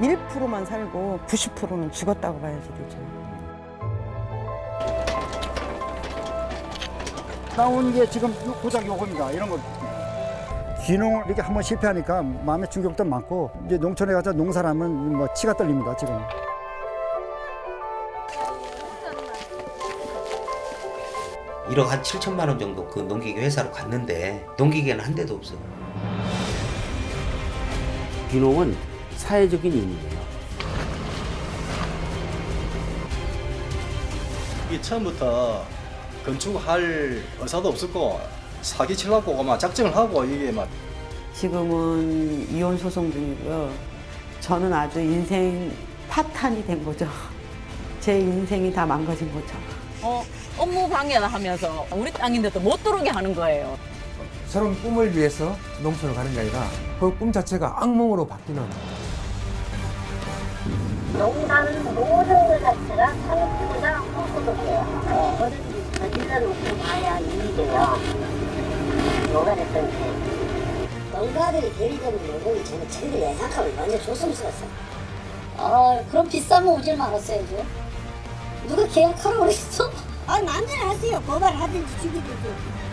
1%만 살고 90%는 죽었다고 봐야지 되죠. 나온 게 지금 요 고작 요겁니다. 이런 거. 귀농을 이렇게 한번 실패하니까 마음의 충격도 많고 이제 농촌에 가서 농사를 하면 뭐 치가 떨립니다 지금. 1억 한 7천만 원 정도 그 농기계 회사로 갔는데 농기계는 한 대도 없어. 귀농은 사회적인 의미예요. 이게 처음부터 건축할 의사도 없었고 사기 치려고 막 작정을 하고 이게 막 지금은 이혼 소송 중이고요. 저는 아주 인생 파탄이 된 거죠. 제 인생이 다 망가진 거죠. 어, 업무 방해를 하면서 우리 땅인데도 못 들어오게 하는 거예요. 새로운 꿈을 위해서 농촌을 가는 게 아니라 그 꿈 자체가 악몽으로 바뀌는 농가는 모든 것 자체가 산업보다 호소독해요. 뭐든지 저질러 놓고 봐야 이익이 돼요. 됐든지. 농가들이 대리되는 요금이 저는 저희들 예상하면 완전 조심스러웠어요. 아, 그럼 비싸면 오질 말았어야죠. 누가 계약하라고 그랬어? 아, 마음대로 하세요. 고발을 하든지 죽이든지.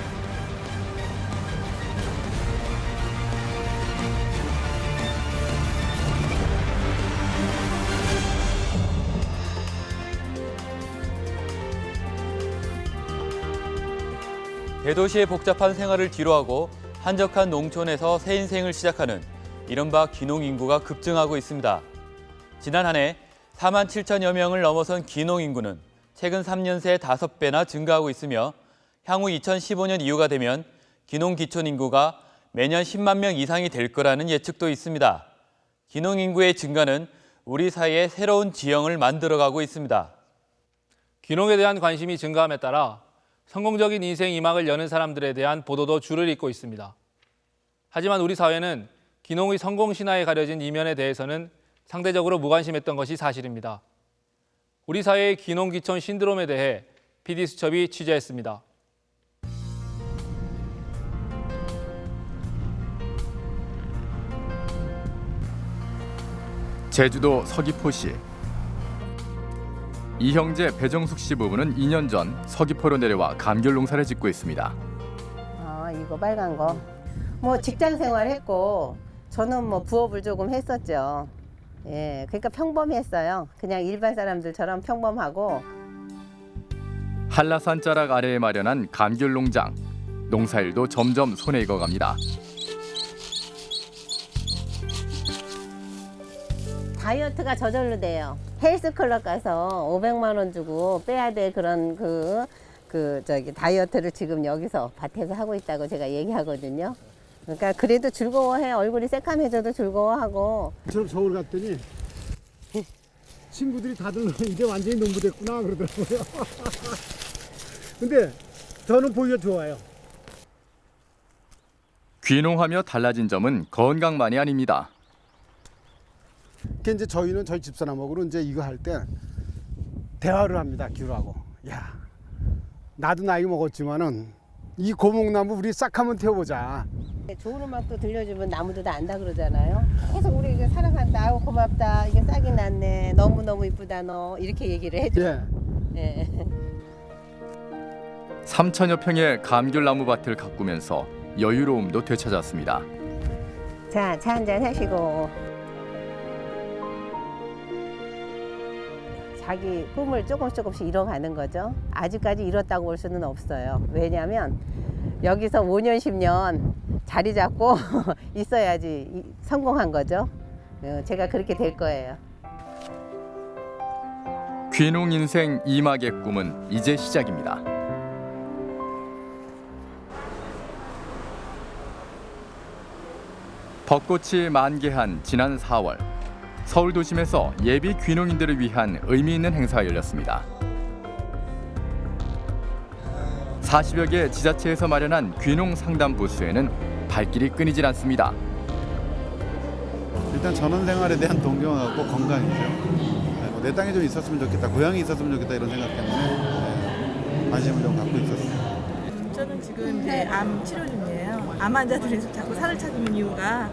대도시의 복잡한 생활을 뒤로하고 한적한 농촌에서 새 인생을 시작하는 이른바 귀농 인구가 급증하고 있습니다. 지난 한 해 4만 7천여 명을 넘어선 귀농 인구는 최근 3년 새 5배나 증가하고 있으며 향후 2015년 이후가 되면 귀농 기촌 인구가 매년 10만 명 이상이 될 거라는 예측도 있습니다. 귀농 인구의 증가는 우리 사회에 새로운 지형을 만들어가고 있습니다. 귀농에 대한 관심이 증가함에 따라 성공적인 인생 이막을 여는 사람들에 대한 보도도 줄을 잇고 있습니다. 하지만 우리 사회는 귀농의 성공 신화에 가려진 이면에 대해서는 상대적으로 무관심했던 것이 사실입니다. 우리 사회의 귀농 귀촌 신드롬에 대해 PD수첩이 취재했습니다. 제주도 서귀포시 이 형제 배정숙 씨 부부는 2년 전 서귀포로 내려와 감귤 농사를 짓고 있습니다. 아 이거 빨간 거. 뭐 직장 생활했고 저는 뭐 부업을 조금 했었죠. 예, 그러니까 평범했어요. 그냥 일반 사람들처럼 평범하고 한라산 자락 아래에 마련한 감귤 농장. 농사일도 점점 손에 익어갑니다. 다이어트가 저절로 돼요. 헬스클럽 가서 500만 원 주고 빼야 될 그런 그, 그 저기 다이어트를 지금 여기서 밭에서 하고 있다고 제가 얘기하거든요. 그러니까 그래도 즐거워해. 얼굴이 새까매져도 즐거워하고. 저는 서울 갔더니 친구들이 다들 이제 완전히 농부 됐구나 그러더라고요. 근데 저는 보기가 좋아요. 귀농하며 달라진 점은 건강만이 아닙니다. 그 이제 저희는 저희 집사람하고는 이제 이거 할 때 대화를 합니다. 귤하고. 야, 나도 나이 먹었지만은 이 고목나무 우리 싹 한번 태워보자. 좋은 음악도 들려주면 나무도 다 안다 그러잖아요. 계속 우리 이게 사랑한다, 아우 고맙다, 이게 싹이 났네, 너무 너무 이쁘다 너 이렇게 얘기를 해줘. 예. 예. 3천여 평의 감귤 나무 밭을 가꾸면서 여유로움도 되찾았습니다. 자, 차 한잔 하시고. 자기 꿈을 조금씩 조금씩 이뤄가는 거죠. 아직까지 이뤘다고 볼 수는 없어요. 왜냐하면 여기서 5년, 10년 자리 잡고 있어야지 이- 성공한 거죠. 어, 제가 그렇게 될 거예요. 귀농 인생 이막의 꿈은 이제 시작입니다. 벚꽃이 만개한 지난 4월 서울 도심에서 예비 귀농인들을 위한 의미 있는 행사가 열렸습니다. 40여 개 지자체에서 마련한 귀농 상담 부스에는 발길이 끊이질 않습니다. 일단 전원 생활에 대한 동경하고 건강이죠. 네, 뭐내 땅에 좀 있었으면 좋겠다, 고향이 있었으면 좋겠다 이런 생각 때문에 네, 관심을 좀 갖고 있었습니다. 저는 지금 이제 암 치료 중이에요. 암 환자들이 자꾸 산을 찾는 이유가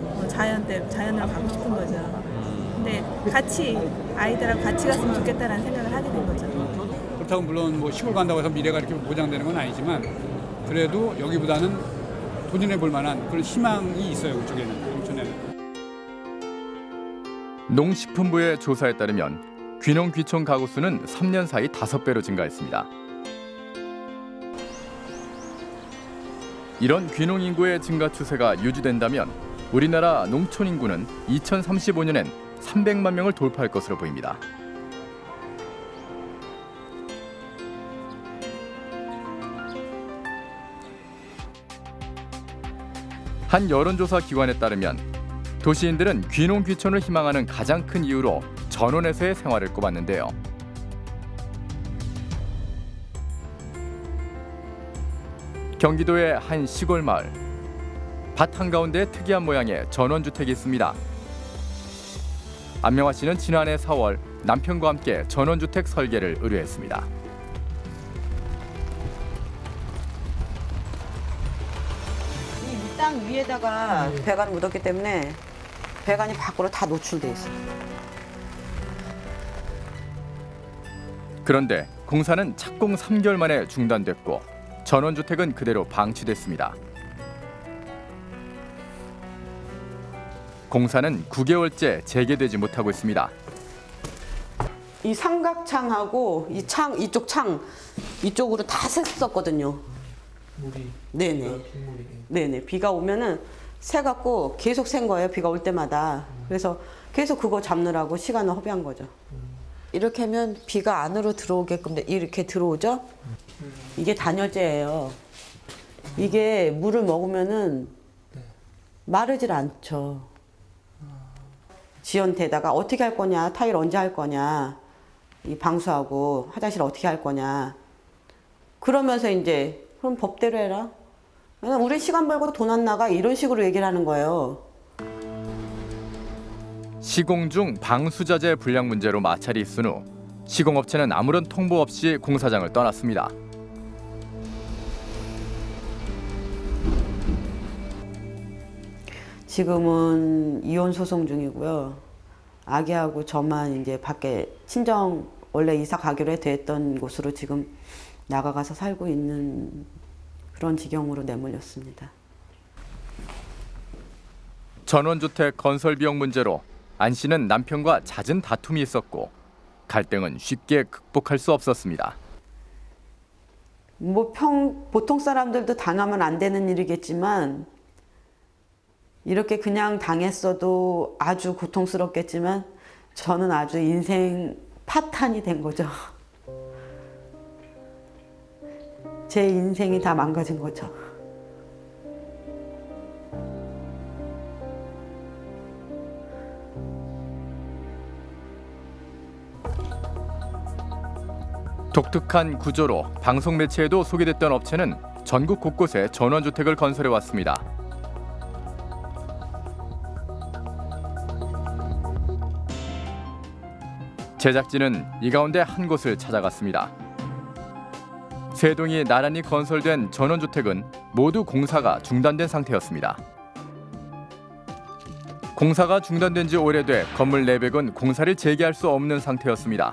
뭐 자연 때 자연을 가고 싶은 거죠. 근데 같이 아이들하고 같이 갔으면 좋겠다라는 생각을 하게 된 거죠. 그렇다고 물론 뭐 시골 간다고 해서 미래가 이렇게 보장되는 건 아니지만 그래도 여기보다는 도전해 볼 만한 그런 희망이 있어요 그쪽에는 농촌에는. 농식품부의 조사에 따르면 귀농 귀촌 가구 수는 3년 사이 5배로 증가했습니다. 이런 귀농 인구의 증가 추세가 유지된다면 우리나라 농촌 인구는 2035년엔 300만 명을 돌파할 것으로 보입니다. 한 여론조사 기관에 따르면 도시인들은 귀농 귀촌을 희망하는 가장 큰 이유로 전원에서의 생활을 꼽았는데요. 경기도의 한 시골 마을 밭 한가운데 특이한 모양의 전원주택이 있습니다. 안명화 씨는 지난해 4월 남편과 함께 전원주택 설계를 의뢰했습니다. 이 땅 위에다가 배관을 묻었기 때문에 배관이 밖으로 다 노출돼 있어요. 그런데 공사는 착공 3개월 만에 중단됐고 전원주택은 그대로 방치됐습니다. 공사는 9개월째 재개되지 못하고 있습니다. 이 삼각창하고 이 창 이쪽 창 이쪽으로 다 샜었거든요. 네네. 네네. 비가 오면은 새 갖고 계속 샌 거예요. 비가 올 때마다. 그래서 계속 그거 잡느라고 시간을 허비한 거죠. 이렇게 하면 비가 안으로 들어오게끔 돼- 이렇게 들어오죠. 이게 단열재예요. 이게 물을 먹으면은 마르질 않죠. 지연대다가 어떻게 할 거냐, 타일 언제 할 거냐, 이 방수하고 화장실 어떻게 할 거냐. 그러면서 이제 그럼 법대로 해라. 우리 시간 벌고도 돈안 나가 이런 식으로 얘기를 하는 거예요. 시공 중 방수자재 불량 문제로 마찰이 있은 후 시공업체는 아무런 통보 없이 공사장을 떠났습니다. 지금은 이혼 소송 중이고요. 아기하고 저만 이제 밖에 친정 원래 이사 가기로 됐던 곳으로 지금 나가가서 살고 있는 그런 지경으로 내몰렸습니다. 전원주택 건설 비용 문제로 안 씨는 남편과 잦은 다툼이 있었고 갈등은 쉽게 극복할 수 없었습니다. 뭐 평 보통 사람들도 당하면 안 되는 일이겠지만 이렇게 그냥 당했어도 아주 고통스럽겠지만 저는 아주 인생 파탄이 된 거죠. 제 인생이 다 망가진 거죠. 독특한 구조로 방송 매체에도 소개됐던 업체는 전국 곳곳에 전원주택을 건설해 왔습니다. 제작진은 이 가운데 한 곳을 찾아갔습니다. 세 동이 나란히 건설된 전원주택은 모두 공사가 중단된 상태였습니다. 공사가 중단된 지 오래돼 건물 내백은 공사를 재개할 수 없는 상태였습니다.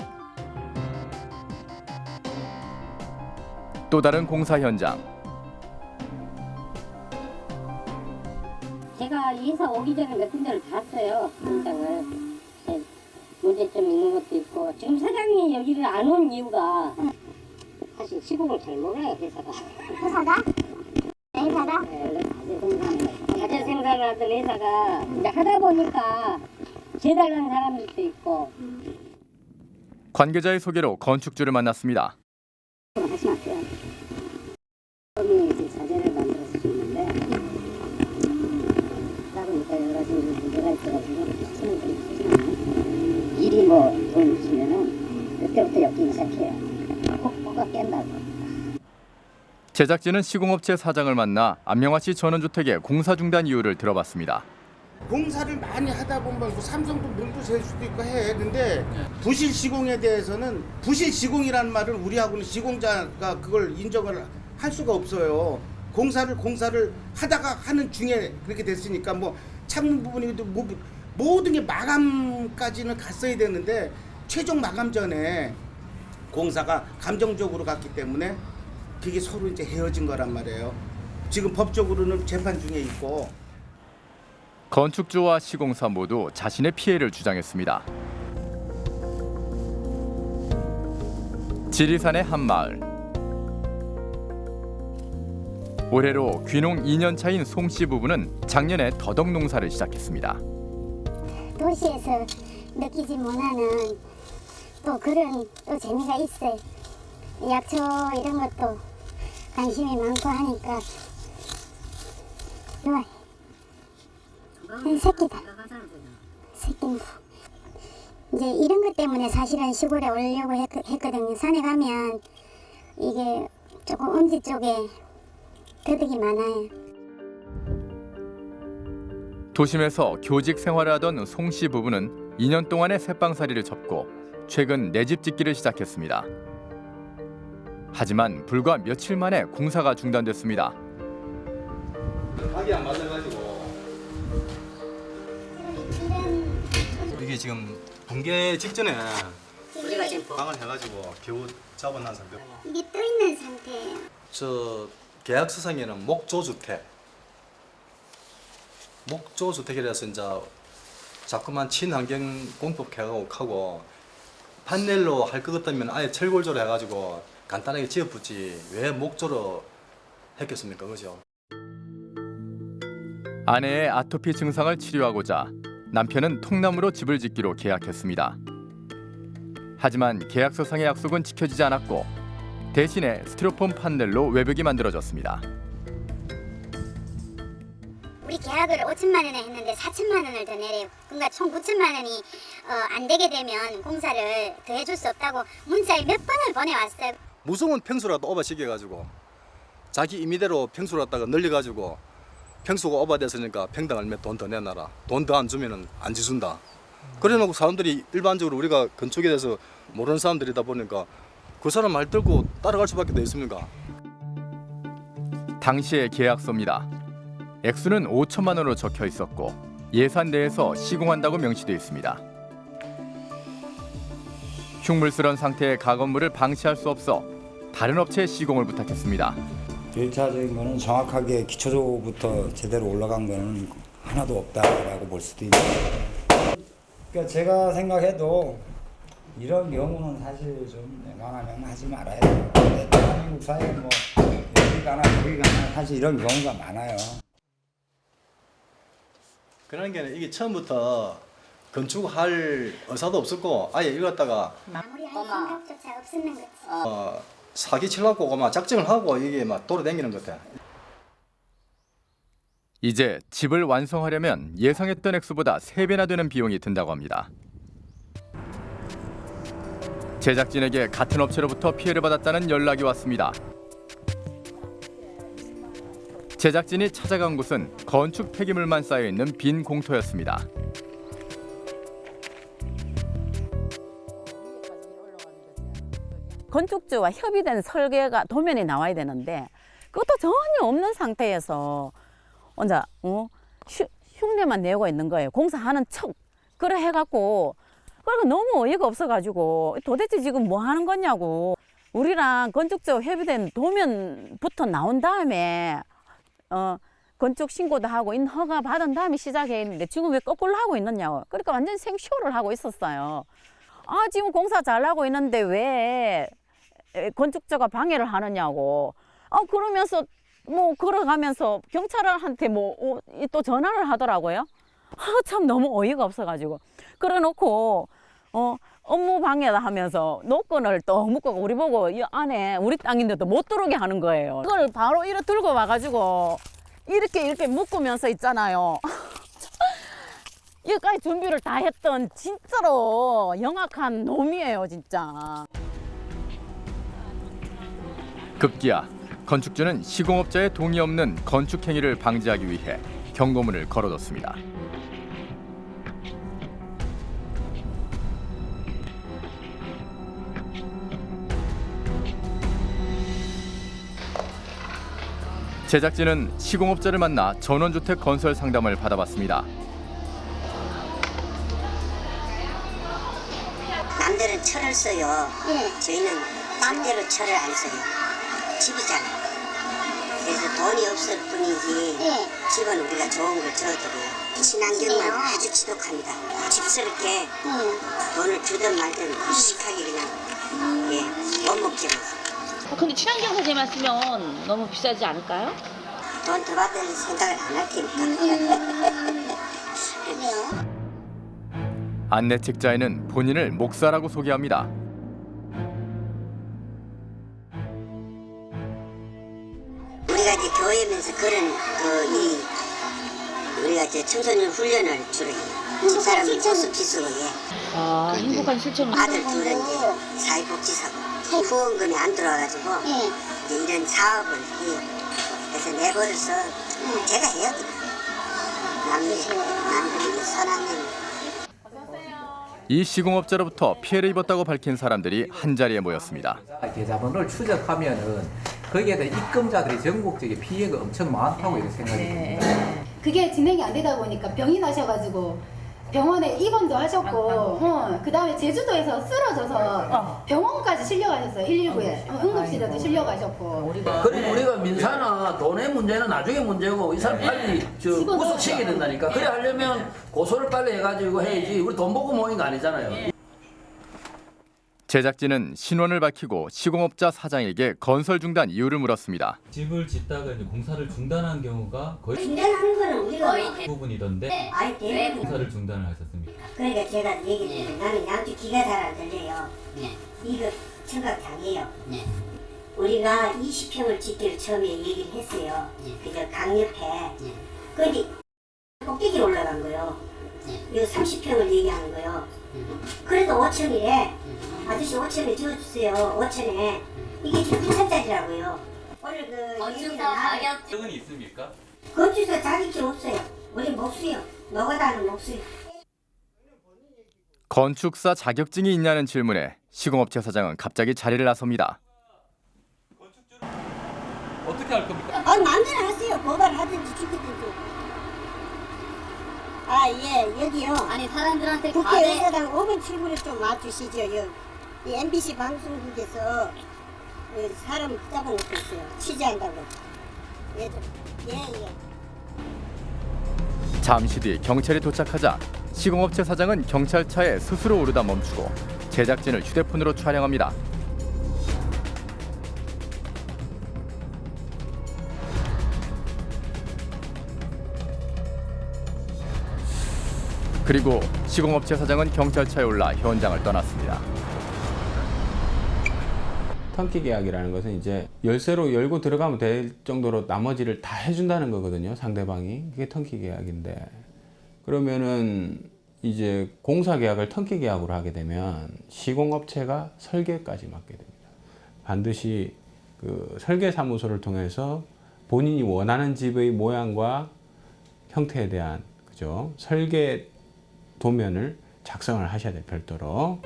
또 다른 공사 현장. 제가 이사 오기 전에 몇 군데를 봤어요 현장을 네, 문제점 있는 것도 있고 지금 사장이 여기를 안 온 이유가 사실 시공을 잘 몰라요 회사가. 회사가? 회사가? 네 가재 생산 가재 생산하던 회사가 이제 하다 보니까 재달라는 사람들도 있고. 관계자의 소개로 건축주를 만났습니다. 하지 마세요. 처음에 이제 자재를 만들어서 줬는데 하다 보니까 여러 가지 문제가 있어가지고 수는 좀 쓰지 않아요 일이 뭐돈 주면은 그때부터 엮이기 시작해요 꼭 뭐가 깬다고 제작진은 시공업체 사장을 만나 안명화 씨 전원주택의 공사 중단 이유를 들어봤습니다. 공사를 많이 하다 보면 뭐 삼성도 물도 셀 수도 있고 해. 근데 부실 시공에 대해서는 부실 시공이라는 말을 우리하고는 시공자가 그걸 인정을 할 수가 없어요. 공사를 공사를 하다가 하는 중에 그렇게 됐으니까 뭐 참는 부분이도 뭐 모든 게 마감까지는 갔어야 되는데 최종 마감 전에 공사가 감정적으로 갔기 때문에 그게 서로 이제 헤어진 거란 말이에요. 지금 법적으로는 재판 중에 있고 건축주와 시공사 모두 자신의 피해를 주장했습니다. 지리산의 한 마을. 올해로 귀농 2년 차인 송씨 부부는 작년에 더덕 농사를 시작했습니다. 도시에서 느끼지 못하는 또 그런 또 재미가 있어요. 약초 이런 것도 관심이 많고 하니까 좋아요. 새끼다. 새끼인데. 이제 이런 것 때문에 사실은 시골에 오려고 했, 했거든요. 산에 가면 이게 조금 음지 쪽에 더덕이 많아요. 도심에서 교직 생활을 하던 송 씨 부부는 2년 동안의 새빵살이를 접고 최근 내 집 짓기를 시작했습니다. 하지만 불과 며칠 만에 공사가 중단됐습니다. 각이 안 맞아가지고 이게 지금 붕괴 직전에 우리가 지금 방을 해가지고 겨우 잡아놓은 상태. 이게 떠 있는 상태예요. 저 계약서상에는 목조주택, 목조 주택이라서 이제 자꾸만 친환경 공법 개혁하고 판넬로 할 것 같다면 아예 철골조로 해가지고 간단하게 지어붙지 왜 목조로 했겠습니까, 그죠? 아내의 아토피 증상을 치료하고자 남편은 통나무로 집을 짓기로 계약했습니다. 하지만 계약서상의 약속은 지켜지지 않았고 대신에 스티로폼 판넬로 외벽이 만들어졌습니다. 우리 계약을 5천만 원에 했는데 4천만 원을 더 내래요. 그러니까 총 9천만 원이 어, 안 되게 되면 공사를 더 해줄 수 없다고 문자를 몇 번을 보내왔어요. 무서운 평수라도 오버시켜가지고 자기 임의대로 평수를 갖다가 늘려가지고 평수가 오버됐으니까 평당 얼마 돈더 내놔라 돈 더 안 주면 은 안 지준다 그래놓고 사람들이 일반적으로 우리가 건축에 대해서 모르는 사람들이다 보니까 그 사람 말 듣고 따라갈 수밖에 더 있습니까 당시의 계약서입니다. 액수는 5천만 원으로 적혀 있었고 예산 내에서 시공한다고 명시돼 있습니다. 흉물스런 상태의 가건물을 방치할 수 없어 다른 업체에 시공을 부탁했습니다. 1차적인 거는 정확하게 기초적부터 제대로 올라간 거는 하나도 없다라고 볼 수도 있는 그러니까 제가 생각해도 이런 경우는 사실 좀 웬만하면 하지 말아야 돼요. 대한민국 사회에 뭐 여기 가나 저기 가나 사실 이런 경우가 많아요. 그런 게 이게 처음부터 건축할 의사도 없었고 아예 이거 갖다가 마무리할 생각조차 없었는 거지. 어, 사기 치려고 막 작정을 하고 이게 막 돌아다니는 것 같아 이제 집을 완성하려면 예상했던 액수보다 3배나 되는 비용이 든다고 합니다. 제작진에게 같은 업체로부터 피해를 받았다는 연락이 왔습니다. 제작진이 찾아간 곳은 건축 폐기물만 쌓여 있는 빈 공터였습니다. 건축주와 협의된 설계가 도면에 나와야 되는데 그것도 전혀 없는 상태에서 혼자 어? 흉- 흉내만 내고 있는 거예요. 공사하는 척 그래 해갖고 그러니까 너무 어이가 없어가지고 도대체 지금 뭐 하는 거냐고 우리랑 건축주 협의된 도면부터 나온 다음에 어 건축 신고도 하고 인 허가 받은 다음에 시작했는데 지금 왜 거꾸로 하고 있느냐고 그러니까 완전 생쇼를 하고 있었어요. 아 지금 공사 잘하고 있는데 왜 에, 건축자가 방해를 하느냐고. 아 그러면서 뭐 걸어가면서 경찰한테 뭐 또 전화를 하더라고요. 아 참 너무 어이가 없어 가지고 그래 놓고 어 업무 방해다 하면서 노건을 또 묶고 우리 보고 이 안에 우리 땅인데도 못 들어오게 하는 거예요. 그걸 바로 이렇게 들고 와가지고 이렇게 이렇게 묶으면서 있잖아요. 여기까지 준비를 다 했던 진짜로 영악한 놈이에요 진짜. 급기야 건축주는 시공업자의 동의 없는 건축 행위를 방지하기 위해 경고문을 걸어뒀습니다. 제작진은 시공업자를 만나 전원주택 건설 상담을 받아봤습니다. 남들은 철을 써요. 네. 저희는 남대로 철을 안 써요. 집이잖아요. 그래서 돈이 없을 뿐이지 네. 집은 우리가 좋은 걸 지어드려요. 친환경만 네. 아주 지독합니다. 집스럽게 네. 돈을 주든 말든 무식하게 그냥 음. 예, 못 먹게 먹어요. 어, 근데 친환경 세제만 쓰면 너무 비싸지 않을까요? 돈 더 받을 생각을 안 할 테니까. 안내 책자에는 본인을 목사라고 소개합니다. 우리가 이제 교회면서 그런 그이 우리가 이제 청소년 훈련을 주로 해요. 집사람은 호스피스로 해. 아, 행복한 실천을. 아들 둘은 이제 사회복지사고 후원금이 안 들어와가지고 이제 이런 사업을 해요. 그래서 내버려서 제가 해요. 남들 남들에게 선한 일. 이 시공업자로부터 피해를 입었다고 밝힌 사람들이 한 자리에 모였습니다. 계좌번호를 추적하면 은 거기에 대한 입금자들이 전국적인 피해가 엄청 많다고 이렇게 생각이 듭니다. 그게 진행이 안 되다 보니까 병이 나셔가지고 병원에 입원도 하셨고 어, 그 다음에 제주도에서 쓰러져서 병원까지 실려가셨어요. 119에. 응급실에도 실려가셨고. 그리고 우리가 민사나 돈의 문제는 나중에 문제고 이 사람 빨리 저 구속시켜야 된다니까. 그래 하려면 고소를 빨리 해가지고 해야지. 우리 돈 보고 모인 거 아니잖아요. 제작진은 신원을 밝히고 시공업자 사장에게 건설 중단 이유를 물었습니다. 집을 짓다가 이제 공사를 중단한 경우가 거의 중단하는 거는 우리가 대부분이던데 아니 대부분 공사를 중단을 하셨습니다. 그러니까 제가 얘기를 나는 양쪽 귀가 잘 안 들려요. 이거 청각장애요. 우리가 20평을 짓기를 처음에 얘기를 했어요. 그저 강 옆에. 근데 꼭대기로 올라간 거요. 이거 30평을 얘기하는 거요. 그래도 5천이래. 아저씨 5천에 지어주세요. 5천에. 이게 지금 8천짜리라고요. 오늘 그 건축사 가격 적은 있습니까? 건축사 자격증 없어요. 우리 목수요. 노가다는 목수요. 건축사 자격증이 있냐는 질문에 시공업체 사장은 갑자기 자리를 나섭니다. 어떻게 할 겁니까? 아, 마음대로 하세요. 고발하든지 죽이든지. 아, 예, 여기요. 아니, 사람들한테 국회의사당 5번 7번을 좀 와주시죠. 여, 이 MBC 방송국에서 그 사람 잡아놓고 있어요. 취재한다고. 예, 예, 예. 잠시 뒤 경찰이 도착하자 시공업체 사장은 경찰차에 스스로 오르다 멈추고 제작진을 휴대폰으로 촬영합니다. 그리고 시공업체 사장은 경찰차에 올라 현장을 떠났습니다. 턴키 계약이라는 것은 이제 열쇠로 열고 들어가면 될 정도로 나머지를 다 해준다는 거거든요. 상대방이. 그게 턴키 계약인데. 그러면은 이제 공사 계약을 턴키 계약으로 하게 되면 시공업체가 설계까지 맡게 됩니다. 반드시 그 설계 사무소를 통해서 본인이 원하는 집의 모양과 형태에 대한 그죠? 설계 도면을 작성을 하셔야 돼요. 별도로.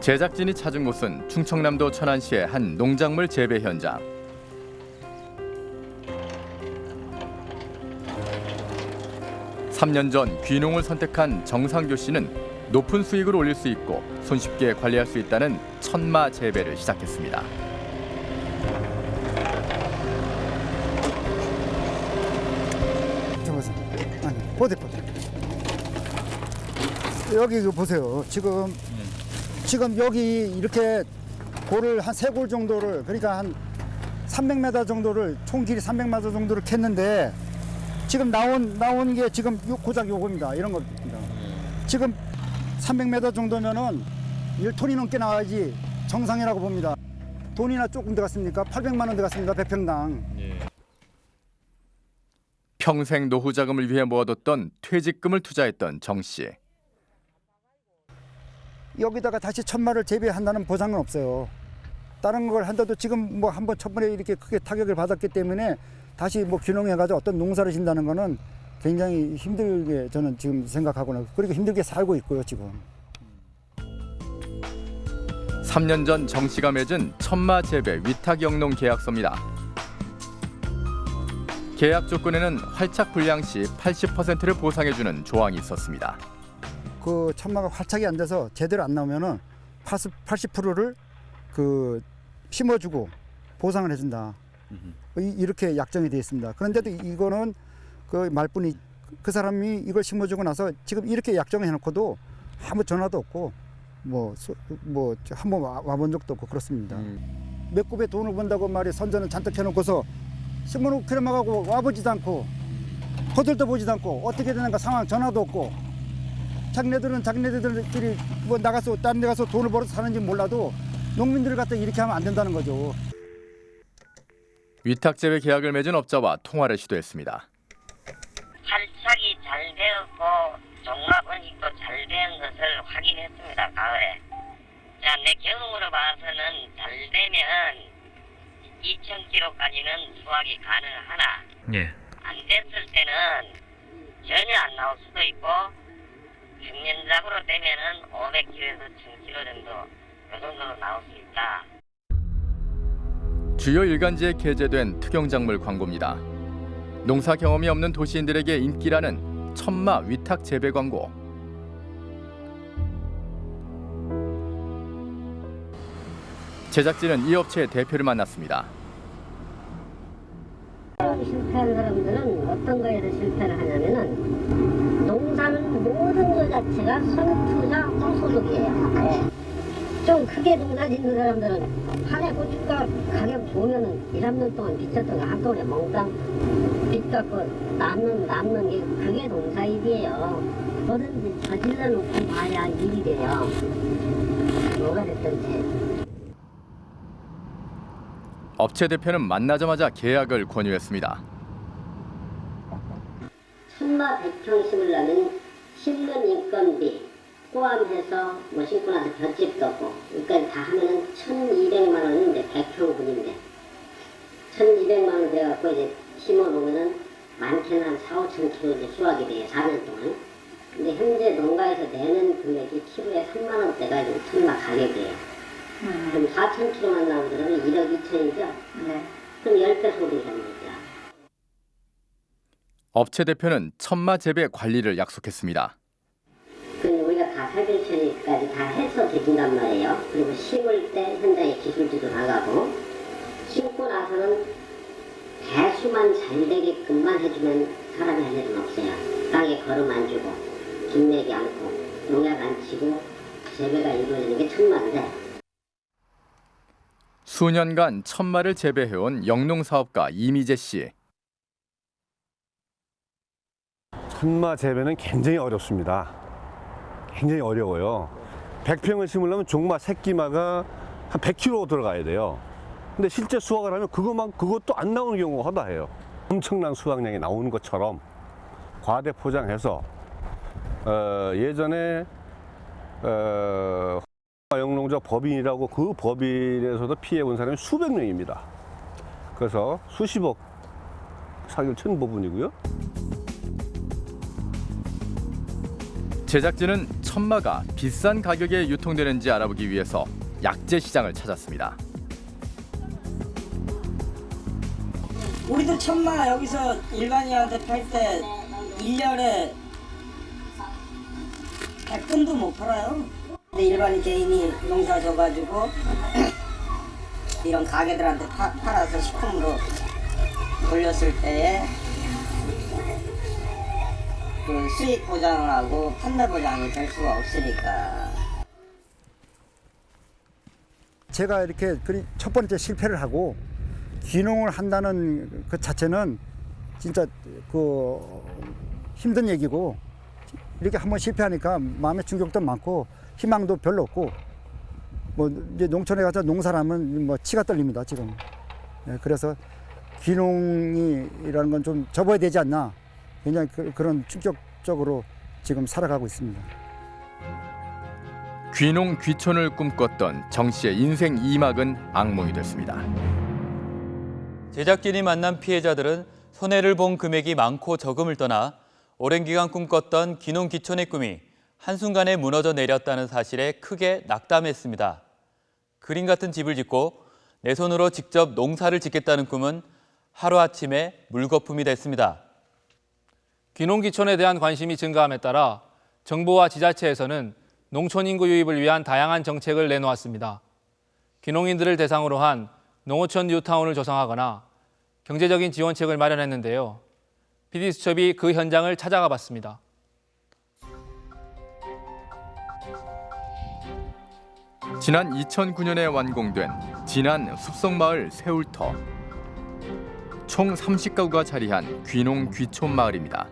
제작진이 찾은 곳은 충청남도 천안시의 한 농작물 재배 현장. 삼 년 전 귀농을 선택한 정상교 씨는 높은 수익을 올릴 수 있고 손쉽게 관리할 수 있다는 천마 재배를 시작했습니다. 여기 이거 보세요. 지금 지금 여기 이렇게 골을 한 세 골 정도를 그러니까 한 300m 정도를 총 길이 300m 정도를 캤는데 지금 나온 나온 게 지금 요 고작 요겁니다. 이런 겁니다. 지금 300m 정도면은 1톤이 넘게 나와야지 정상이라고 봅니다. 돈이나 조금 들어갔습니까? 800만 원 들어갔습니다. 100평당. 평생 노후 자금을 위해 모아뒀던 퇴직금을 투자했던 정 씨. 여기다가 다시 천마를 재배한다는 보장은 없어요. 다른 걸 한다도 지금 뭐 한번 첫번에 이렇게 크게 타격을 받았기 때문에 다시 뭐 귀농해가지고 어떤 농사를 진다는 거는 굉장히 힘들게 저는 지금 생각하고는 그리고 힘들게 살고 있고요 지금. 3년 전 정 씨가 맺은 천마 재배 위탁 영농 계약서입니다. 계약 조건에는 활착 불량 시 80%를 보상해주는 조항이 있었습니다. 그 천마가 활착이 안 돼서 제대로 안 나오면은 80, 80%를 그 심어주고 보상을 해준다. 이- 이렇게 약정이 되어 있습니다. 그런데도 이거는 그 말뿐이 그 사람이 이걸 심어주고 나서 지금 이렇게 약정을 해놓고도 아무 전화도 없고 뭐뭐 한 번 와본 적도 없고 그렇습니다. 몇 굽에 돈을 번다고 말이 선전을 잔뜩 해놓고서 심어놓고 그래 막하고 와보지도 않고 거들도 보지도 않고 어떻게 되는가 상황 전화도 없고 자기네들은 자기네들끼리 뭐 나가서 다른 데 가서 돈을 벌어서 사는지 몰라도 농민들을 갖다 이렇게 하면 안 된다는 거죠. 위탁 재배 계약을 맺은 업자와 통화를 시도했습니다. 활착이 잘 되었고 종합 원익도 잘된 것을 확인했습니다. 가을에. 자, 내 경험으로 봐서는 잘 되면 2,000kg까지는 수확이 가능하나 예. 안 됐을 때는 전혀 안 나올 수도 있고 평년작으로 되면은 500kg에서 1,000kg 정도 그 정도로 나올 수 있다. 주요 일간지에 게재된 특영작물 광고입니다. 농사 경험이 없는 도시인들에게 인기라는 천마 위탁 재배 광고. 제작진은 이 업체의 대표를 만났습니다. 실패한 사람들은 어떤 거에서 실패를 것 자체가 선투자 호소득이에요. 네. 좀 크게 농사 짓는 사람들은 한 해 고춧가 가격 2, 3년 동안 비쳤던 거 한꺼번에 몽땅 빚 갚고 남는 남는 게 그게 농사일이에요. 뭐든지 저질러 놓고 봐야 일이 돼요. 뭐가 됐든지. 업체 대표는 만나자마자 계약을 권유했습니다. 천마 100평 심으려면 인건비 포함해서 뭐 심고 나서 볏집도 없고 여기까지 다 하면은 1200만 원인데 100평분인데 1200만 원 돼갖고 이제 심어놓으면은 많게는 한 4, 5천 킬로 이제 수확이 돼요 4년 동안 근데 현재 농가에서 내는 금액이 키로에 3만 원대가 지금 천마 가격이에요 그럼 4천 킬로만 나오면 그러면 1억 2천이죠? 네. 그럼 10배 소득이 됩니다 업체 대표는 천마 재배 관리를 약속했습니다. 그 우리가 다 살균 처리까지 다 해서 드린단 말이에요. 그리고 심을 때 현장에 기술지도 나가고 심고 나서는 배수만 잘 되게끔만 해주면 사람이 할 일은 없어요. 땅에 걸음 안 주고 김내기 않고 농약 안 치고 재배가 이루어지는 게 천만데 수년간 천마를 재배해온 영농 사업가 이미재 씨. 천마 재배는 굉장히 어렵습니다. 굉장히 어려워요. 100평을 심으려면 종마 새끼마가 한 100kg 들어가야 돼요. 근데 실제 수확을 하면 그것만 그것도 안 나오는 경우가 허다해요. 엄청난 수확량이 나오는 것처럼 과대 포장해서 어, 예전에 어, 영농자 법인이라고 그 법인에서도 피해 본 사람이 수백 명입니다. 그래서 수십억 사기를 친 부분이고요. 제작진은 천마가 비싼 가격에 유통되는지 알아보기 위해서 약재 시장을 찾았습니다. 우리도 천마 여기서 일반인한테 팔 때 1년에 100근도 못 팔아요. 근데 일반인 개인이 농사 져가지고 이런 가게들한테 파, 팔아서 식품으로 돌렸을 때에 그 수익 보장을 하고 판매 보장이 될 수가 없으니까 제가 이렇게 첫 번째 실패를 하고 귀농을 한다는 그 자체는 진짜 그 힘든 얘기고 이렇게 한번 실패하니까 마음의 충격도 많고 희망도 별로 없고 뭐 이제 농촌에 가서 농사라면 뭐 치가 떨립니다 지금. 예, 그래서 귀농이라는 건 좀 접어야 되지 않나 굉장히 그, 그런 충격적으로 지금 살아가고 있습니다. 귀농 귀촌을 꿈꿨던 정 씨의 인생 2막은 악몽이 됐습니다. 제작진이 만난 피해자들은 손해를 본 금액이 많고 적음을 떠나 오랜 기간 꿈꿨던 귀농 귀촌의 꿈이 한순간에 무너져 내렸다는 사실에 크게 낙담했습니다. 그림 같은 집을 짓고 내 손으로 직접 농사를 짓겠다는 꿈은 하루아침에 물거품이 됐습니다. 귀농귀촌에 대한 관심이 증가함에 따라 정부와 지자체에서는 농촌 인구 유입을 위한 다양한 정책을 내놓았습니다. 귀농인들을 대상으로 한 농어촌 뉴타운을 조성하거나 경제적인 지원책을 마련했는데요. PD수첩이 그 현장을 찾아가 봤습니다. 지난 2009년에 완공된 진안 숲속마을 새울터. 총 30가구가 자리한 귀농 귀촌 마을입니다.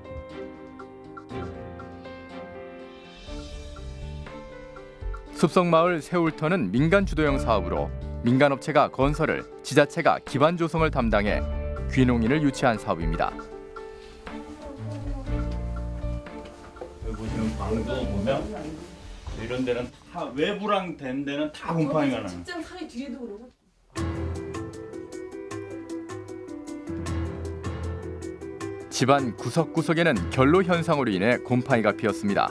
숲속마을 새울터는 민간 주도형 사업으로 민간 업체가 건설을, 지자체가 기반 조성을 담당해 귀농인을 유치한 사업입니다. 여기 보시는 방도 보면 이런 데는 다 외부랑 된 데는 다 곰팡이가 나요. 직장 사이 뒤에도 그러고. 집안 구석구석에는 결로 현상으로 인해 곰팡이가 피었습니다.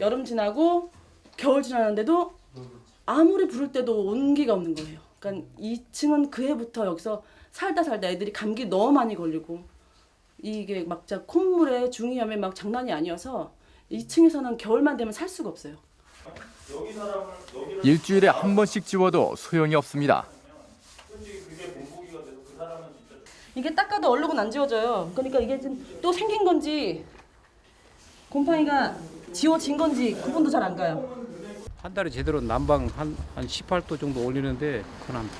여름 지나고 겨울 지나는데도 아무리 부를 때도 온기가 없는 거예요. 그러니까 2층은 그 해부터 여기서 살다 살다 애들이 감기 너무 많이 걸리고 이게 막 진짜 콧물에 중이염에 막 장난이 아니어서 2층에서는 겨울만 되면 살 수가 없어요. 일주일에 한 번씩 지워도 소용이 없습니다. 이게 닦아도 얼룩은 안 지워져요. 그러니까 이게 또 생긴 건지 곰팡이가 지워진 건지 구분도 잘 안 가요. 한 달에 제대로 난방 한, 한 18도 정도 올리는데 그건 한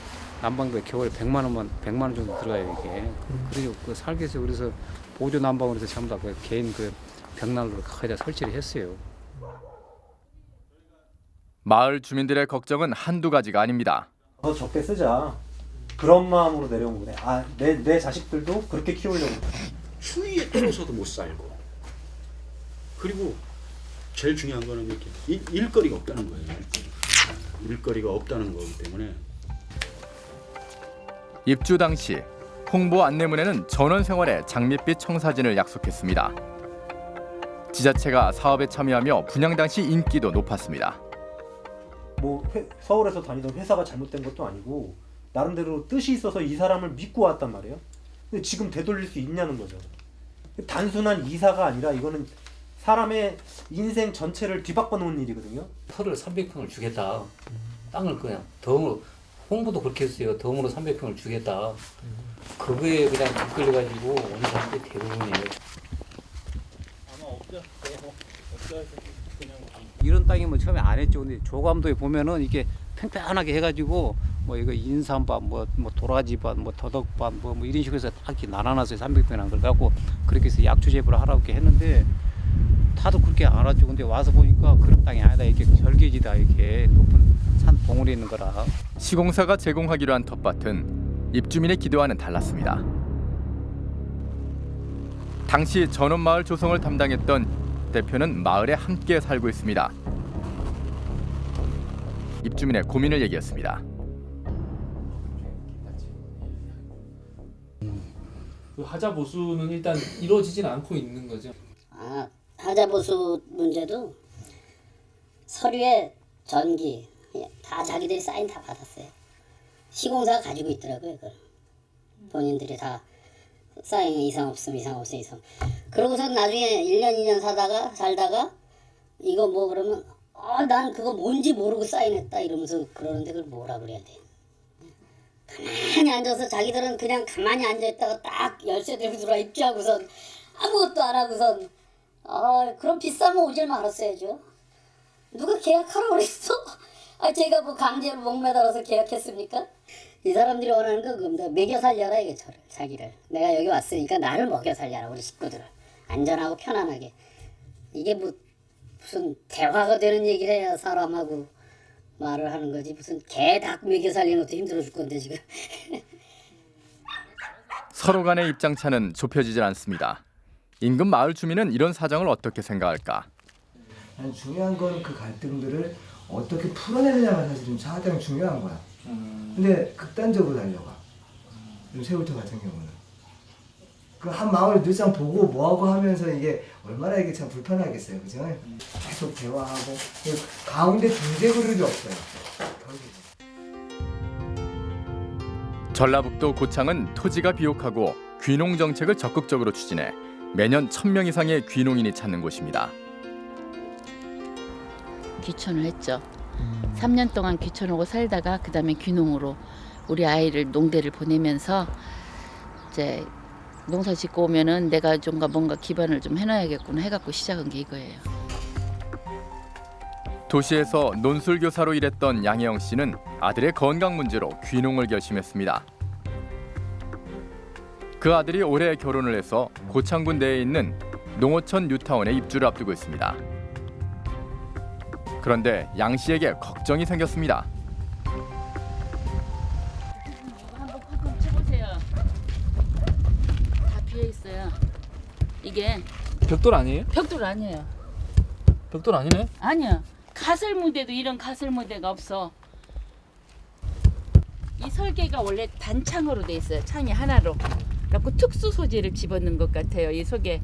난방비 겨울에 100만 원만 100만 원 정도 들어가요 이게. 그리고 그 살기 위해서 그래서 보조 난방으로 해서 전부 다그 개인 그 벽난로를 거기다 설치를 했어요. 마을 주민들의 걱정은 한두 가지가 아닙니다. 더 적게 쓰자. 그런 마음으로 내려온 거네. 아, 내, 내 자식들도 그렇게 키우려고. 추위에 떨어서도 못 살고 그리고 제일 중요한 거는 이렇게 일, 일거리가 없다는 거예요. 일거리. 일거리가 없다는 거기 때문에 입주 당시 홍보 안내문에는 전원 생활의 장밋빛 청사진을 약속했습니다. 지자체가 사업에 참여하며 분양 당시 인기도 높았습니다. 뭐 회- 서울에서 다니던 회사가 잘못된 것도 아니고 나름대로 뜻이 있어서 이 사람을 믿고 왔단 말이에요. 근데 지금 되돌릴 수 있냐는 거죠. 단순한 이사가 아니라 이거는 사람의 인생 전체를 뒤바꿔 놓은 일이거든요. 터를 300평을 주겠다. 땅을 그냥 덤으로 홍보도 그렇게 했어요. 덤으로 300평을 주겠다. 그거에 그냥 이끌려가지고 오는 사람들이 대부분이에요. 이런 땅이면 처음에 안 했죠. 근데 조감도에 보면은 이게 팽팽하게 해가지고 뭐 이거 인삼밭, 뭐, 뭐 도라지밭, 뭐 더덕밭, 뭐, 뭐 이런 식으로 해서 딱 이렇게 나눠놨어요. 300평이나 걸 갖고 그렇게 해서 약초 재배를 하라고 이렇게 했는데 다들 그렇게 안 하죠. 근데 와서 보니까 그런 땅이 아니다. 이렇게 절개지다 이렇게 높은 산 봉우리 있는 거라. 시공사가 제공하기로 한 텃밭은 입주민의 기대와는 달랐습니다. 당시 전원마을 조성을 담당했던 대표는 마을에 함께 살고 있습니다. 입주민의 고민을 얘기했습니다. 그 하자 보수는 일단 이루어지진 않고 있는 거죠. 아, 하자보수 문제도 서류에 전기 예, 다 자기들이 사인 다 받았어요. 시공사가 가지고 있더라고요. 그걸. 본인들이 다 사인 이상 없음 이상 없음 이상. 그러고서 나중에 1년 2년 사다가 살다가 이거 뭐 그러면 아, 난 그거 뭔지 모르고 사인했다 이러면서 그러는데 그걸 뭐라 그래야 돼. 가만히 앉아서 자기들은 그냥 가만히 앉아있다가 딱 열쇠 들고 들어와 입주하고선 아무것도 안 하고선 아 그럼 비싸면 오질 말았어야죠. 누가 계약하라고 그랬어? 아 제가 뭐 강제로 목매달아서 계약했습니까? 이 사람들이 원하는 건 그겁니다. 먹여 살려라 이게 저를 자기를. 내가 여기 왔으니까 나를 먹여 살려라 우리 식구들을. 안전하고 편안하게. 이게 뭐 무슨 대화가 되는 얘기를 해야 사람하고 말을 하는 거지 무슨 개 닭 먹여 살리는 것도 힘들어 죽 건데 지금. 서로 간의 입장차는 좁혀지질 않습니다. 인근 마을 주민은 이런 사정을 어떻게 생각할까? 중요한 건 그 갈등들을 어떻게 풀어내느냐가 사실 좀 가장 중요한 거야. 근데 극단적으로 달려가. 이 세월터 같은 경우는. 그 한 마을 늘상 보고 뭐하고 하면서 이게 얼마나 이게 참 불편하겠어요. 그죠? 계속 대화하고. 그 가운데 중재 그룹이 없어요. 전라북도 고창은 토지가 비옥하고 귀농 정책을 적극적으로 추진해 매년 1000명 이상의 귀농인이 찾는 곳입니다. 귀촌을 했죠. 3년 동안 귀촌하고 살다가 그다음에 귀농으로 우리 아이를 농대를 보내면서 이제 농사 짓고 오면은 내가 좀가 뭔가 기반을 좀 해놔야겠구나 해갖고 시작한 게 이거예요. 도시에서 논술 교사로 일했던 양혜영 씨는 아들의 건강 문제로 귀농을 결심했습니다. 그 아들이 올해 결혼을 해서 고창군 내에 있는 농어촌 뉴타운에 입주를 앞두고 있습니다. 그런데 양 씨에게 걱정이 생겼습니다. 한번 쳐보세요. 다 비어 있어요. 이게 벽돌 아니에요? 벽돌 아니에요. 벽돌 아니네? 아니야. 가설 무대도 이런 가설 무대가 없어. 이 설계가 원래 단창으로 돼 있어요. 창이 하나로. 그래갖고 특수 소재를 집어넣은 것 같아요. 이 속에.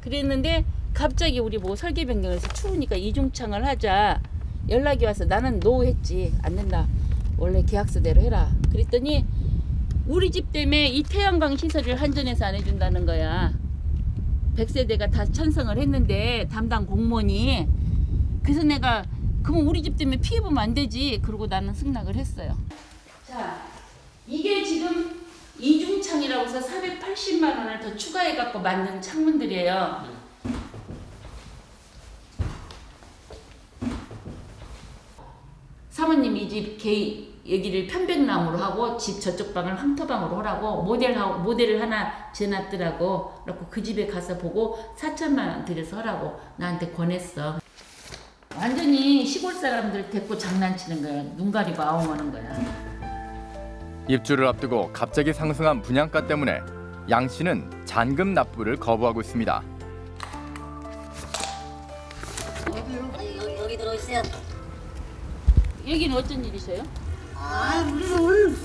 그랬는데 갑자기 우리 뭐 설계 변경해서 추우니까 이중창을 하자. 연락이 와서 나는 노 했지. 안 된다. 원래 계약서대로 해라. 그랬더니 우리 집 때문에 이 태양광 시설을 한전에서 안 해준다는 거야. 100세대가 다 찬성을 했는데 담당 공무원이 그래서 내가 그럼 우리 집 때문에 피해 보면 안 되지. 그러고 나는 승낙을 했어요. 자, 이게 지금 이중창이라고 해서 480만 원을 더 추가해 갖고 만든 창문들이에요. 사모님 이 집 개인 여기를 편백나무로 하고 집 저쪽 방을 황토방으로 하라고 모델 하 모델을 하나 재놨더라고. 그래갖고 그 집에 가서 보고 4천만 원 들여서 하라고 나한테 권했어. 완전히 시골 사람들 데리고 장난치는 거야. 눈 가리고 아웅하는 거야. 입주를 앞두고 갑자기 상승한 분양가 때문에 양 씨는 잔금 납부를 거부하고 있습니다. 여기, 여기 들어오세요. 여기는 어쩐 일이세요? 아, 우리는 오늘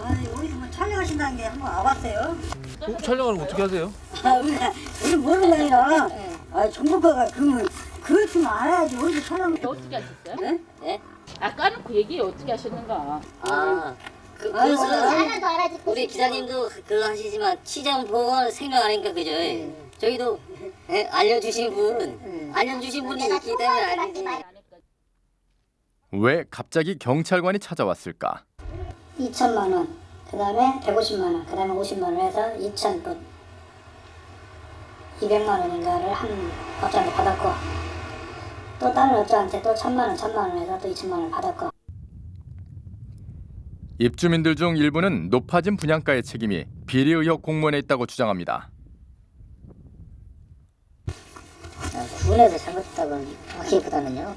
아, 여기서 뭐 촬영하신다는 게 한번 와봤어요. 어, 촬영을 어떻게 하세요? 아, 우리가 우리 모르는 게 아니라 아, 정보가가 그러면 그걸 좀 알아야지 어디서 촬영. 어떻게 하셨어요? 네? 네? 아 까놓고 얘기해 어떻게 하셨는가? 아, 그, 아유, 그것은 하나도 알아듣고 우리 기사님도 그거 하시지만 보고 생각 안 하니까 그죠? 저희도 예, 알려주신 분, 알려주신 분이 있기 때문에 알지. 왜 갑자기 경찰관이 찾아왔을까? 2천만 원, 그 다음에 150만 원, 그 다음에 50만 원 해서 2천 돈, 200만 원인가를 한 업자한테 받았고, 또 다른 업자한테 또 천만 원, 천만 원 해서 또 2천만 원 받았고. 입주민들 중 일부는 높아진 분양가의 책임이 비리 의혹 공무원에 있다고 주장합니다. 군에서 잘못했다고 하기보다는요.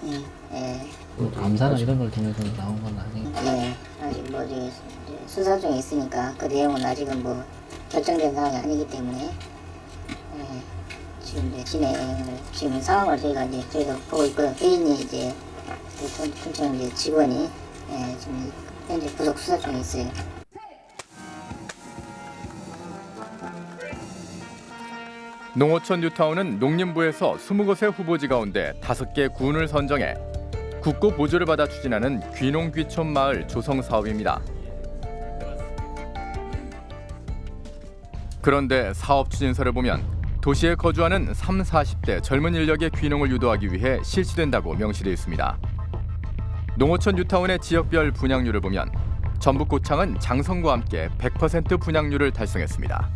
예. 감사나 이런 걸 통해서 나온 건 아니고 예. 아직 뭐 이제 수사 중에 있으니까 그 내용은 아직은 뭐 결정된 상황이 아니기 때문에 예. 지금 이제 진행을 지금 상황을 저희가 이제 저희가 보고 있고요. 개인이 이제 그 군- 군청 이제 직원이 예, 지금 현재 구속 수사 중에 있어요. 농어촌 뉴타운은 농림부에서 20곳의 후보지 가운데 5개 군을 선정해 국고 보조를 받아 추진하는 귀농귀촌 마을 조성 사업입니다. 그런데 사업 추진서를 보면 도시에 거주하는 3, 40대 젊은 인력의 귀농을 유도하기 위해 실시된다고 명시되어 있습니다. 농어촌 뉴타운의 지역별 분양률을 보면 전북 고창은 장성과 함께 100% 분양률을 달성했습니다.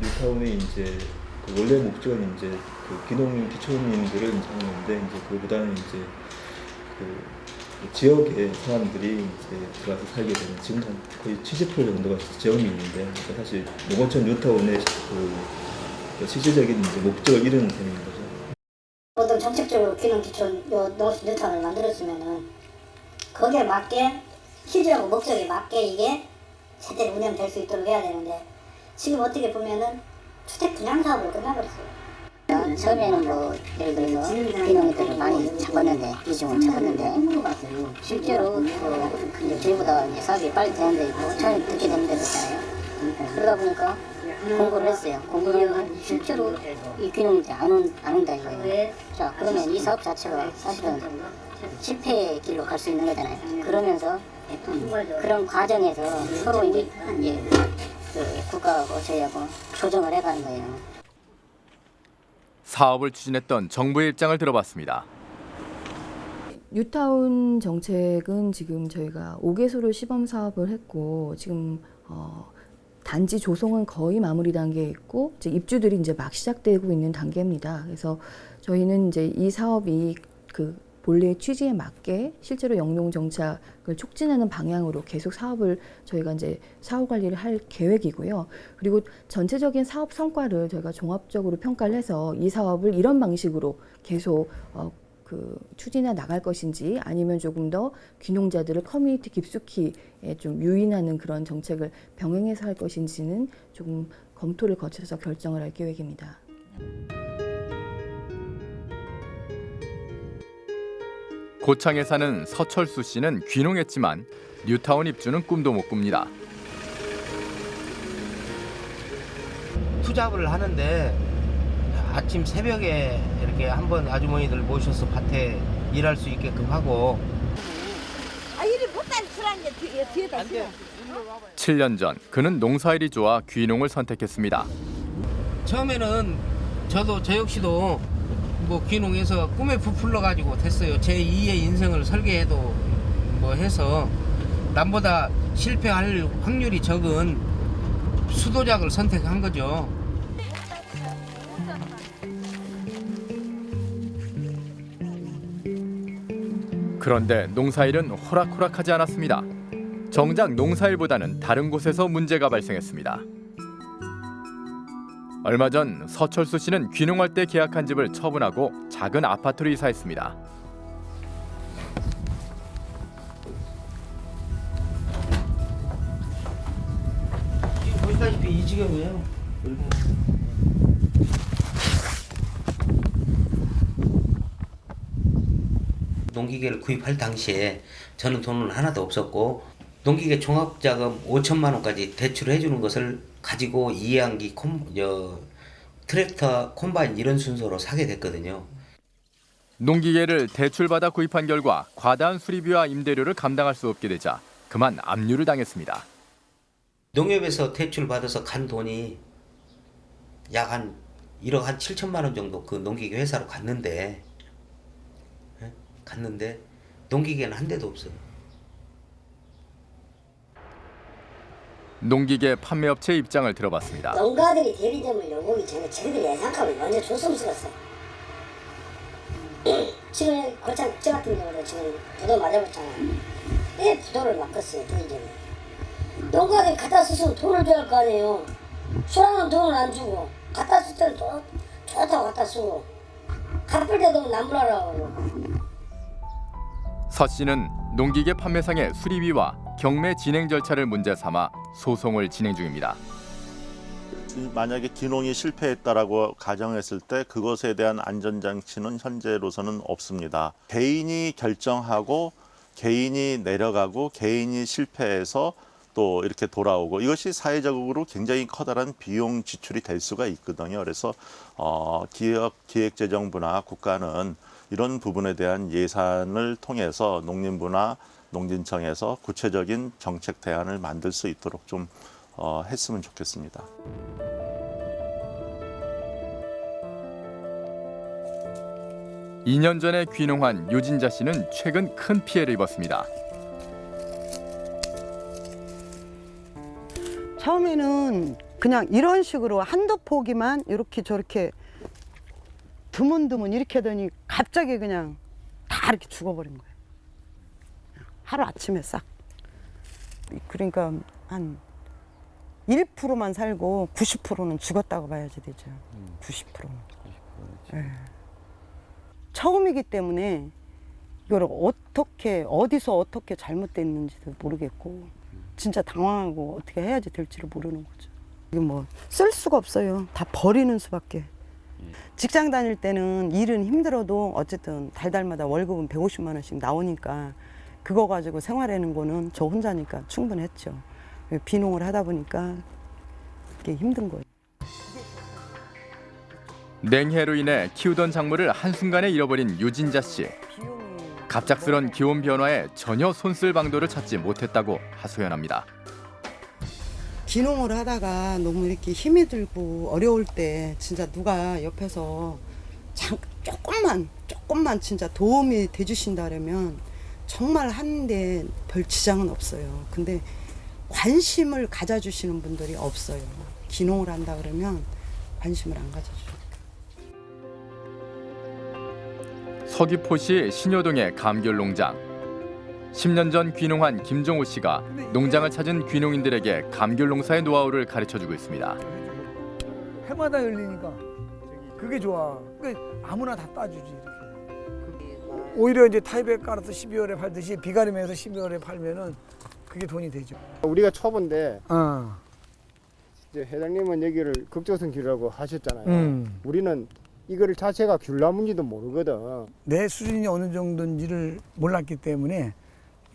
뉴타운의 이제 그 원래 목적은 이제 그 기농 기촌민들을 이제 하는데 이제 그보다는 이제 그 지역의 사람들이 이제 들어가서 살게 되는 지금 한 거의 70% 정도가 지역이 있는데 그러니까 사실 농어촌 뉴타운의 그, 그 실질적인 이제 목적을 이루는 거죠. 어떤 정책적으로 기능 기촌 요 노스 뉴턴을 만들었으면은 거기에 맞게 실질하고 목적에 맞게 이게 제대로 운영될 수 있도록 해야 되는데 지금 어떻게 보면은 주택 분양 사업으로 끝나버렸어요. 처음에는 뭐 예를 들어서 비농민들을 많이 잡았는데 비중을 잡았는데 실제로 그 이제 저희보다 사업이 빨리 되는데 뭐 처음에 듣게 되는 데도 있잖아요. 그러다 보니까 공고를 했어요. 공고를 실제로 이 귀농민들이 안, 온, 안 온다 이거예요. 자 그러면 이 사업 자체가 사실은 실패의 길로 갈 수 있는 거잖아요. 그러면서 그런 과정에서 서로 이제, 이제 그 국가하고 저희하고 조정을 해가는 거예요. 사업을 추진했던 정부의 입장을 들어봤습니다. 뉴타운 정책은 지금 저희가 5개소를 시범 사업을 했고 지금 어, 단지 조성은 거의 마무리 단계에 있고 이제 입주들이 이제 막 시작되고 있는 단계입니다. 그래서 저희는 이제 이 사업이 그 본래 취지에 맞게 실제로 영농 정착을 촉진하는 방향으로 계속 사업을 저희가 이제 사후 관리를 할 계획이고요. 그리고 전체적인 사업 성과를 저희가 종합적으로 평가를 해서 이 사업을 이런 방식으로 계속 어, 그 추진해 나갈 것인지 아니면 조금 더 귀농자들을 커뮤니티 깊숙이에 좀 유인하는 그런 정책을 병행해서 할 것인지는 조금 검토를 거쳐서 결정을 할 계획입니다. 고창에 사는 서철수 씨는 귀농했지만 뉴타운 입주는 꿈도 못 꿉니다. 투잡을 하는데 아침 새벽에 이렇게 한번 아주머니들 모셔서 밭에 일할 수 있게끔 하고 아 이리 못다니 술한개 뒤에다 안 7년 전 그는 농사일이 좋아 귀농을 선택했습니다. 처음에는 저도 저 역시도 뭐 귀농해서 꿈에 부풀러 가지고 됐어요. 제 2의 인생을 설계해도 뭐 해서 남보다 실패할 확률이 적은 수도작을 선택한 거죠. 그런데 농사일은 호락호락하지 않았습니다. 정작 농사일보다는 다른 곳에서 문제가 발생했습니다. 얼마 전 서철수 씨는 귀농할 때 계약한 집을 처분하고 작은 아파트로 이사했습니다. 보시다시피 이 지경이에요. 농기계를 구입할 당시에 저는 돈은 하나도 없었고 농기계 종합자금 5천만 원까지 대출해 주는 것을 가지고 이해한기 콤, 트랙터, 콤바인 이런 순서로 사게 됐거든요. 농기계를 대출받아 구입한 결과 과다한 수리비와 임대료를 감당할 수 없게 되자 그만 압류를 당했습니다. 농협에서 대출 받아서 간 돈이 약 한 1억 한 7천만 원 정도 그 농기계 회사로 갔는데 예? 갔는데 농기계는 한 대도 없어요. 농기계 판매업체 입장을 들어봤습니다. 농가들이 대리점을 열고기 전에 저희들 예상값을 먼저 줬으면 쓰겠어. 지금 골창 국제 같은 경우도 지금 부도 맞아봤잖아요. 왜 부도를 맡겼어요 대리점이? 농가들이 갖다 쓰면 돈을 줘야 할 거 아니에요. 수랑은 돈을 안 주고 갖다 쓸 때는 또 좋다고 갖다 쓰고 갚을 때도 남부라라고 서 씨는 농기계 판매상의 수리비와 경매 진행 절차를 문제 삼아 소송을 진행 중입니다. 만약에 기농이 실패했다라고 가정했을 때 그것에 대한 안전장치는 현재로서는 없습니다. 개인이 결정하고 개인이 내려가고 개인이 실패해서 또 이렇게 돌아오고 이것이 사회적으로 굉장히 커다란 비용 지출이 될 수가 있거든요. 그래서 어, 기획재정부나 국가는 이런 부분에 대한 예산을 통해서 농림부나 농진청에서 구체적인 정책 대안을 만들 수 있도록 좀 어, 했으면 좋겠습니다. 이 년 전에 귀농한 유진자 씨는 최근 큰 피해를 입었습니다. 처음에는 그냥 이런 식으로 한두 포기만 이렇게 저렇게 드문드문 이렇게 하더니 갑자기 그냥 다 이렇게 죽어버린 거예요. 하루 아침에 싹. 그러니까 한 1%만 살고 90%는 죽었다고 봐야지 되죠. 90%는. 예. 처음이기 때문에 이걸 어떻게 어디서 어떻게 잘못됐는지도 모르겠고 진짜 당황하고 어떻게 해야지 될지를 모르는 거죠. 이게 뭐 쓸 수가 없어요. 다 버리는 수밖에. 직장 다닐 때는 일은 힘들어도 어쨌든 달달마다 월급은 150만 원씩 나오니까 그거 가지고 생활하는 거는 저 혼자니까 충분했죠. 비농을 하다 보니까 이게 힘든 거예요. 냉해로 인해 키우던 작물을 한순간에 잃어버린 유진자 씨. 갑작스런 기온 변화에 전혀 손쓸 방도를 찾지 못했다고 하소연합니다. 귀농을 하다가 너무 이렇게 힘이 들고 어려울 때 진짜 누가 옆에서 잠, 조금만 조금만 진짜 도움이 돼 주신다면 정말 하는데 별 지장은 없어요. 근데 관심을 가져주시는 분들이 없어요. 귀농을 한다 그러면 관심을 안 가져줘요. 서귀포시 신효동의 감귤 농장. 10년 전 귀농한 김종호 씨가 농장을 찾은 귀농인들에게 감귤 농사의 노하우를 가르쳐 주고 있습니다. 해마다 열리니까 그게 좋아. 그 아무나 다 따주지 이렇게. 오히려 이제 타입에 깔아서 12월에 팔듯이 비가림에서 12월에 팔면은 그게 돈이 되죠. 우리가 초보인데 어. 이제 회장님은 여기를 극조선 귤이라고 하셨잖아요. 음. 우리는 이거를 자체가 귤나무인지도 모르거든. 내 수준이 어느 정도인지를 몰랐기 때문에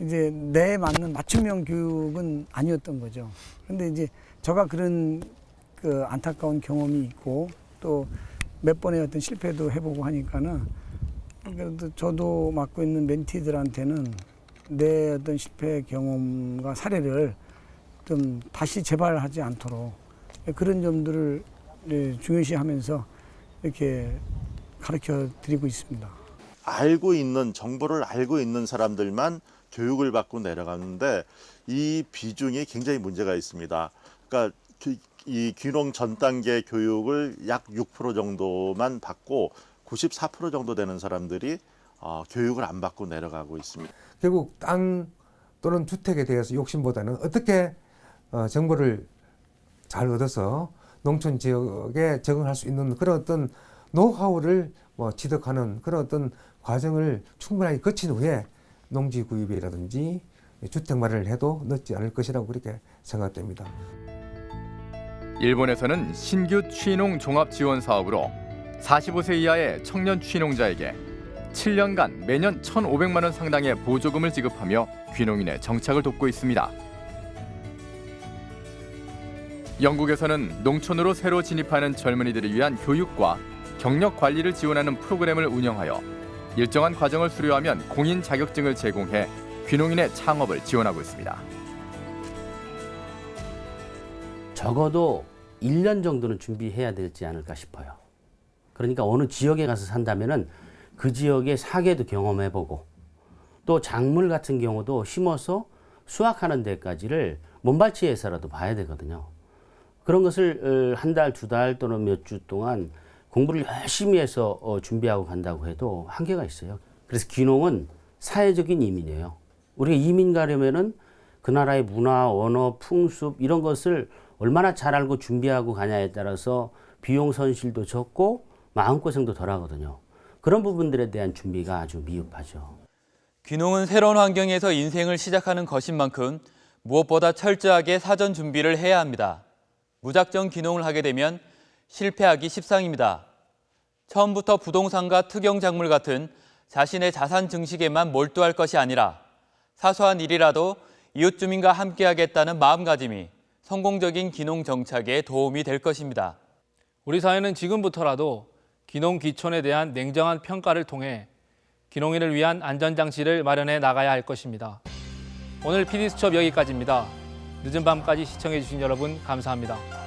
이제 내 맞는 맞춤형 교육은 아니었던 거죠. 근데 이제 저가 그런 그 안타까운 경험이 있고 또 몇 번의 어떤 실패도 해보고 하니까는 그래도 저도 맡고 있는 멘티들한테는 내 어떤 실패 경험과 사례를 좀 다시 재발하지 않도록 그런 점들을 예, 중요시하면서 이렇게 가르쳐 드리고 있습니다. 알고 있는 정보를 알고 있는 사람들만 교육을 받고 내려가는데 이 비중이 굉장히 문제가 있습니다. 그러니까 기- 이 귀농 전 단계 교육을 약 6% 정도만 받고 94% 정도 되는 사람들이 어, 교육을 안 받고 내려가고 있습니다. 결국 땅 또는 주택에 대해서 욕심보다는 어떻게 어, 정보를 잘 얻어서 농촌 지역에 적응할 수 있는 그런 어떤 노하우를 뭐 취득하는 그런 어떤 과정을 충분하게 거친 후에 농지 구입이라든지 주택 마련을 해도 늦지 않을 것이라고 그렇게 생각됩니다. 일본에서는 신규 취농 종합 지원 사업으로 45세 이하의 청년 취농자에게 7년간 매년 1,500만 원 상당의 보조금을 지급하며 귀농인의 정착을 돕고 있습니다. 영국에서는 농촌으로 새로 진입하는 젊은이들을 위한 교육과 경력 관리를 지원하는 프로그램을 운영하여 일정한 과정을 수료하면 공인 자격증을 제공해 귀농인의 창업을 지원하고 있습니다. 적어도 1년 정도는 준비해야 되지 않을까 싶어요. 그러니까 어느 지역에 가서 산다면은 그 지역의 사계도 경험해보고 또 작물 같은 경우도 심어서 수확하는 데까지를 몸발치에서라도 봐야 되거든요. 그런 것을 어, 한 달, 두 달 또는 몇 주 동안 공부를 열심히 해서 어, 준비하고 간다고 해도 한계가 있어요. 그래서 귀농은 사회적인 이민이에요. 우리가 이민 가려면은 그 나라의 문화, 언어, 풍습 이런 것을 얼마나 잘 알고 준비하고 가냐에 따라서 비용 손실도 적고 마음고생도 덜 하거든요. 그런 부분들에 대한 준비가 아주 미흡하죠. 귀농은 새로운 환경에서 인생을 시작하는 것인 만큼 무엇보다 철저하게 사전 준비를 해야 합니다. 무작정 귀농을 하게 되면 실패하기 십상입니다. 처음부터 부동산과 특영작물 같은 자신의 자산 증식에만 몰두할 것이 아니라 사소한 일이라도 이웃 주민과 함께하겠다는 마음가짐이 성공적인 귀농 정착에 도움이 될 것입니다. 우리 사회는 지금부터라도 귀농 귀촌에 대한 냉정한 평가를 통해 귀농인을 위한 안전장치를 마련해 나가야 할 것입니다. 오늘 PD수첩 여기까지입니다. 늦은 밤까지 시청해주신 여러분 감사합니다.